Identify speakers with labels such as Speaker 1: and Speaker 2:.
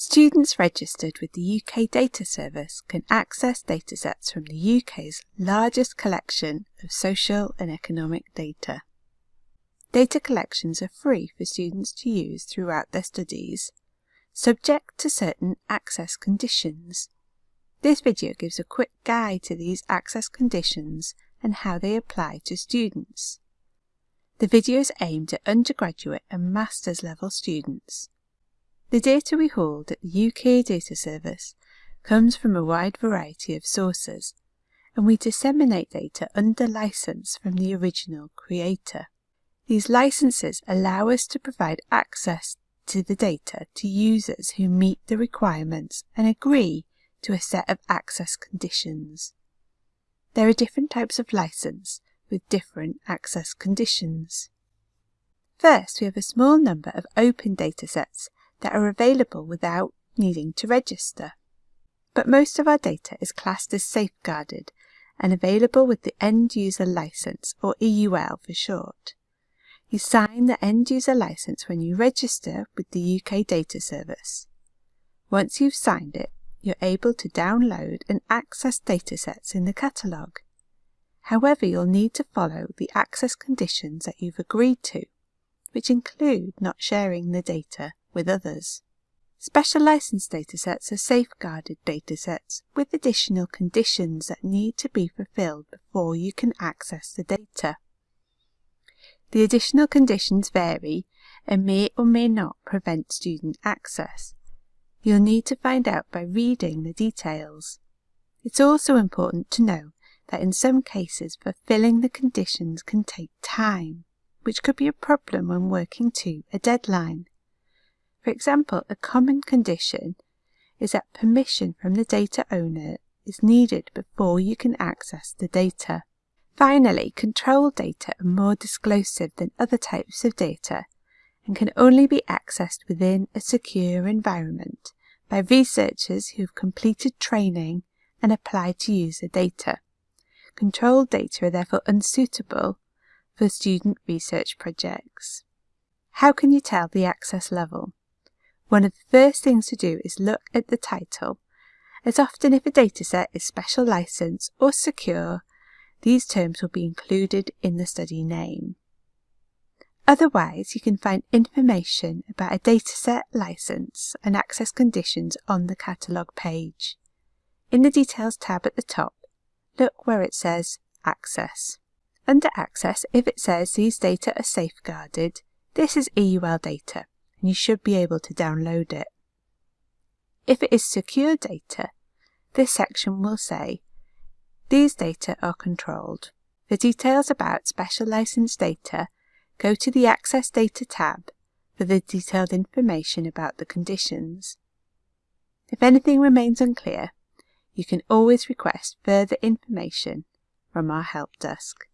Speaker 1: Students registered with the UK Data Service can access datasets from the UK's largest collection of social and economic data. Data collections are free for students to use throughout their studies, subject to certain access conditions. This video gives a quick guide to these access conditions and how they apply to students. The video is aimed at undergraduate and master's level students. The data we hold at the UK Data Service comes from a wide variety of sources, and we disseminate data under license from the original creator. These licenses allow us to provide access to the data to users who meet the requirements and agree to a set of access conditions. There are different types of license with different access conditions. First, we have a small number of open datasets that are available without needing to register. But most of our data is classed as safeguarded and available with the End User License, or EUL for short. You sign the End User License when you register with the UK Data Service. Once you've signed it, you're able to download and access datasets in the catalogue. However, you'll need to follow the access conditions that you've agreed to, which include not sharing the data with others. Special license datasets are safeguarded datasets with additional conditions that need to be fulfilled before you can access the data. The additional conditions vary and may or may not prevent student access. You'll need to find out by reading the details. It's also important to know that in some cases fulfilling the conditions can take time, which could be a problem when working to a deadline. For example, a common condition is that permission from the data owner is needed before you can access the data. Finally, control data are more disclosive than other types of data and can only be accessed within a secure environment by researchers who have completed training and applied to use the data. Controlled data are therefore unsuitable for student research projects. How can you tell the access level? One of the first things to do is look at the title, as often if a dataset is special license or secure, these terms will be included in the study name. Otherwise, you can find information about a dataset license and access conditions on the catalogue page. In the Details tab at the top, look where it says Access. Under Access, if it says these data are safeguarded, this is EUL data and you should be able to download it. If it is secure data, this section will say, these data are controlled. For details about special license data, go to the Access Data tab for the detailed information about the conditions. If anything remains unclear, you can always request further information from our help desk.